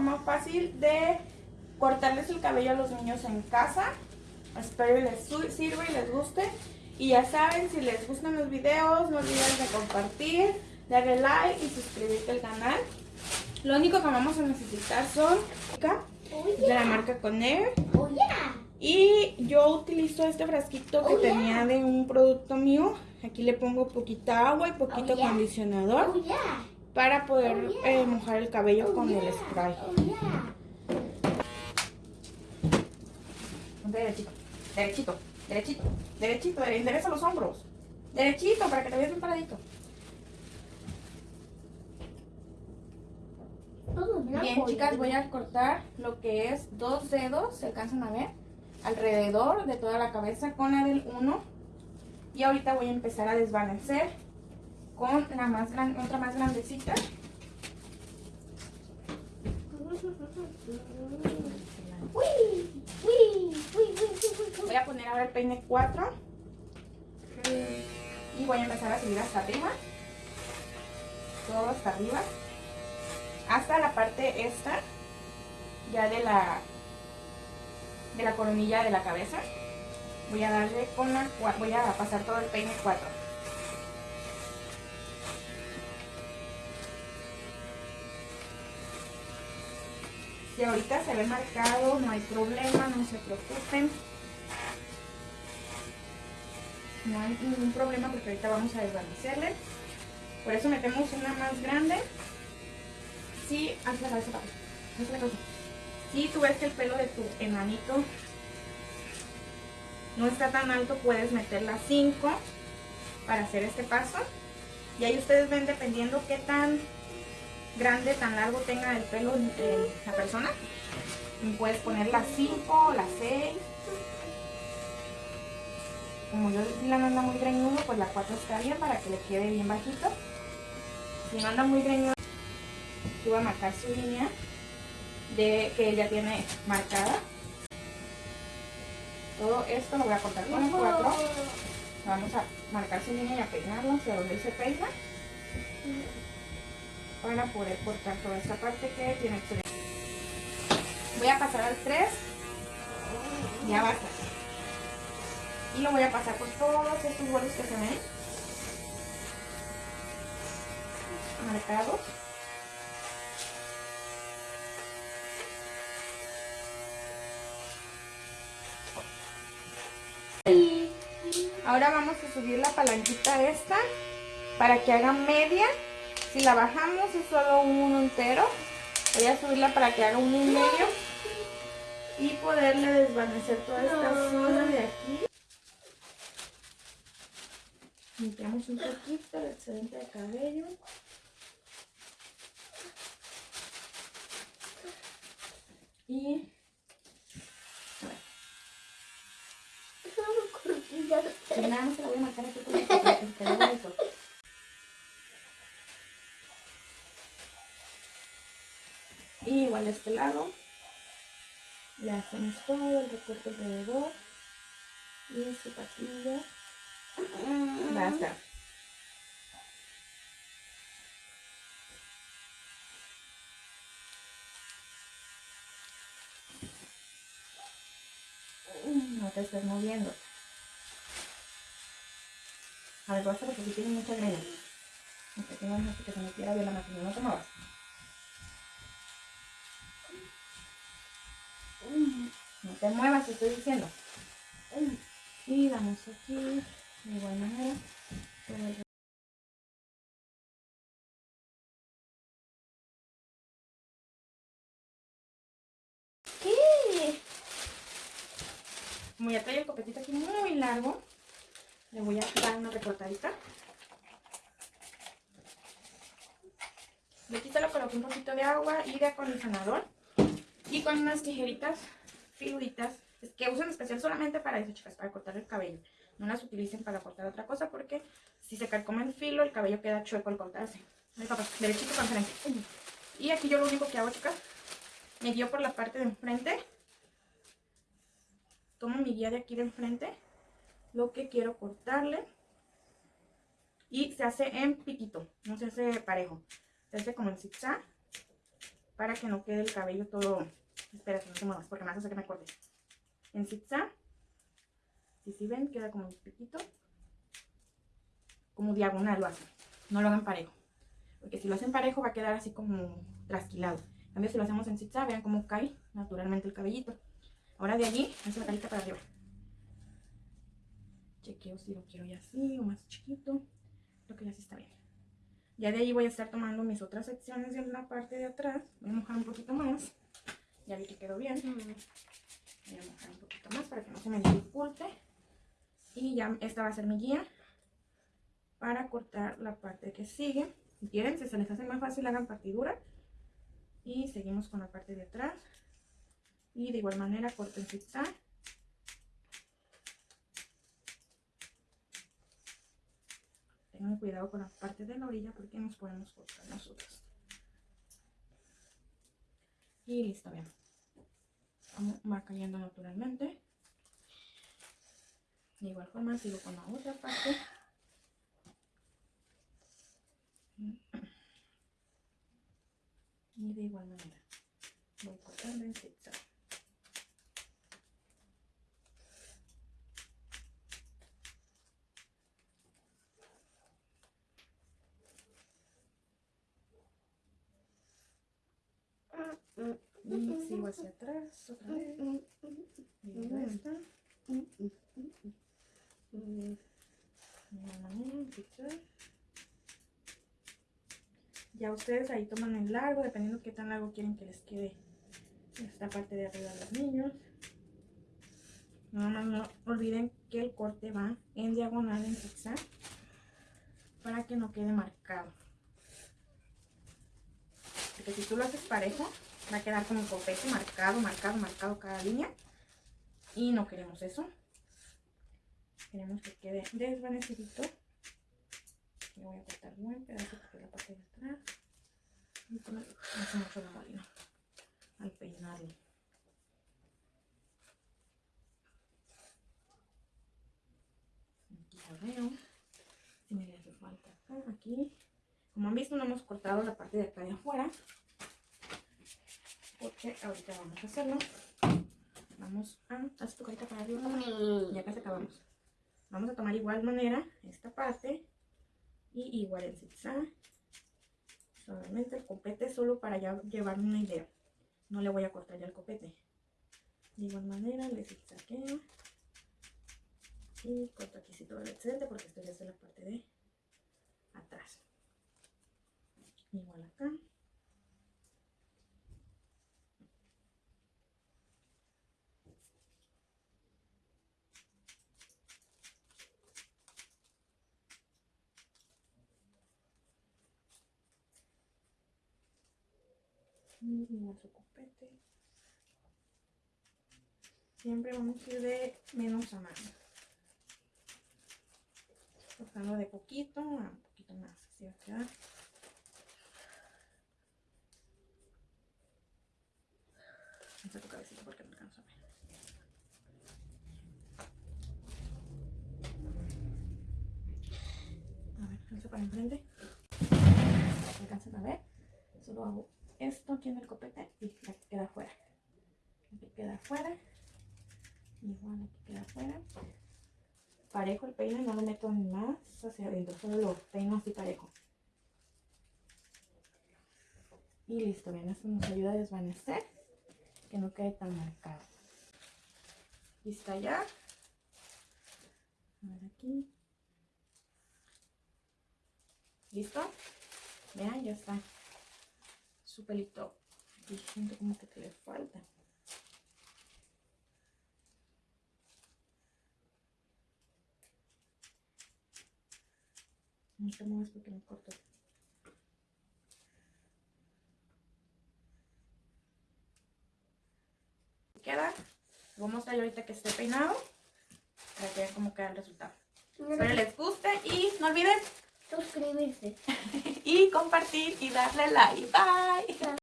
forma fácil de cortarles el cabello a los niños en casa. Espero que les sirva y les guste. Y ya saben, si les gustan los videos, no olviden de compartir, darle like y suscribirte al canal. Lo único que vamos a necesitar son oh, de la marca Conair. Oh, y yo utilizo este frasquito que oh, tenía de un producto mío. Aquí le pongo poquita agua y poquito acondicionador para poder eh, mojar el cabello con el spray. Derechito, derechito, derechito, derechito, endereza los hombros. Derechito para que te veas bien paradito. Bien, chicas, voy a cortar lo que es dos dedos, se alcanzan a ver, alrededor de toda la cabeza con la del 1. Y ahorita voy a empezar a desvanecer con la más grande, otra más grandecita. Voy a poner ahora el peine 4 y voy a empezar a subir hasta arriba, todo hasta arriba hasta la parte esta, ya de la, de la coronilla de la cabeza. Voy a darle con la, voy a pasar todo el peine 4. Si ahorita se ve marcado, no hay problema, no se preocupen. No hay ningún problema porque ahorita vamos a desvanecerle. Por eso metemos una más grande si, Si tú ves que el pelo de tu enanito no está tan alto, puedes meter la 5 para hacer este paso. Y ahí ustedes ven dependiendo qué tan grande, tan largo tenga el pelo la persona. Puedes poner la 5, la 6. Como yo la no anda muy greñudo, pues la 4 está bien para que le quede bien bajito. Si no anda muy greñudo, voy a marcar su línea de que ella tiene marcada. Todo esto lo voy a cortar con el 4. Vamos a marcar su línea y a peinarlo hacia donde se peina. Para poder cortar toda esta parte que tiene excedencia. Voy a pasar al 3. Ya basta. Y lo voy a pasar por todos estos bordes que se ven. Marcados. Ahora vamos a subir la palanquita esta para que haga media. Si la bajamos es solo uno entero. Voy a subirla para que haga uno y medio. Y poderle desvanecer toda esta zona de aquí. Limpiamos un poquito el excedente de cabello. Y Si nada más se la voy a marcar aquí con el Y igual de este lado, le hacemos todo el recorte alrededor y su patilla. Basta. No te estés moviendo. A ver, pasa porque si tiene mucha. Aunque tengo que se me quiera ver la máquina, no te muevas. No te muevas, te estoy diciendo. Y vamos aquí, de igual manera. ¿Qué? Como ya trae el copetito aquí muy largo, le voy a dar una recortadita. De aquí se lo coloqué un poquito de agua y de acondicionador. Y con unas tijeritas figuritas que usan especial solamente para eso, chicas, para cortar el cabello. No las utilicen para cortar otra cosa porque si se carcome el filo, el cabello queda chueco al cortarse. Ay, papá, derechito para enfrente. Y aquí yo lo único que hago, chicas, me guío por la parte de enfrente. Tomo mi guía de aquí de enfrente lo que quiero cortarle. Y se hace en piquito, no se hace parejo. Se hace como en zigzag para que no quede el cabello todo... Espera, no te muevas porque me hacer que me corte. En zigzag. Si si ven, queda como un piquito. Como diagonal lo hacen. No lo hagan parejo. Porque si lo hacen parejo va a quedar así como trasquilado. En cambio, si lo hacemos en zigzag, vean cómo cae naturalmente el cabellito. Ahora de allí, hace la carita para arriba. Chequeo si lo quiero ya así o más chiquito. Creo que ya sí está bien. Ya de ahí voy a estar tomando mis otras secciones en la parte de atrás. Voy a mojar un poquito más. Ya vi que quedó bien. Voy a mojar un poquito más para que no se me dificulte. Y ya esta va a ser mi guía para cortar la parte que sigue. Si quieren, si se les hace más fácil, hagan partidura. Y seguimos con la parte de atrás. Y de igual manera corten zigzag. Cuidado con la parte de la orilla porque nos podemos cortar nosotros. Y listo, bien. Va cayendo naturalmente. De igual forma sigo con la otra parte. Y de igual manera voy cortando en zigzag. Y sigo hacia atrás otra vez. Ya ustedes ahí toman el largo, dependiendo qué tan largo quieren que les quede esta parte de arriba de los niños. No, no olviden que el corte va en diagonal, en zigzag, para que no quede marcado. Porque si tú lo haces parejo, va a quedar como un copete marcado, marcado, marcado cada línea. Y no queremos eso. Queremos que quede desvanecidito. Le voy a cortar buen pedazo de la parte de atrás. Y poner mucho la molina al peinarlo. Aquí la veo. Si me le hace falta acá, aquí. Como han visto, no hemos cortado la parte de acá de afuera. Porque ahorita vamos a hacerlo. Vamos a... Haz tu carita para arriba. Ya casi acabamos. Vamos a tomar igual manera esta parte y igual el zigzag. Solamente el copete solo para ya llevarme una idea. No le voy a cortar ya el copete. De igual manera le zigzagueo. Y corto aquí si todo el excedente porque esto ya es la parte de atrás. Igual acá. Y nuestro copete. Siempre vamos a ir de menos a más. Cortando de poquito a un poquito más. Así va a quedar. Esta tu cabecita porque no alcanzo a ver. A ver, alza para enfrente. ¿Alcanzan a ver? Solo hago esto aquí en el copete y aquí queda afuera. Aquí queda afuera. Igual aquí queda afuera. Parejo el peine, no lo meto ni más hacia adentro, solo lo peino así parejo. Y listo, bien, esto nos ayuda a desvanecer, que no quede tan marcado. Lista ya. A ver aquí. ¿Listo? Vean, ya está su pelito siento como que te le falta. No te muevas porque me corto. Queda. Voy a mostrar ahorita que esté peinado para que vean cómo queda el resultado. Espero les guste y no olviden suscribirse y compartir y darle like. Bye.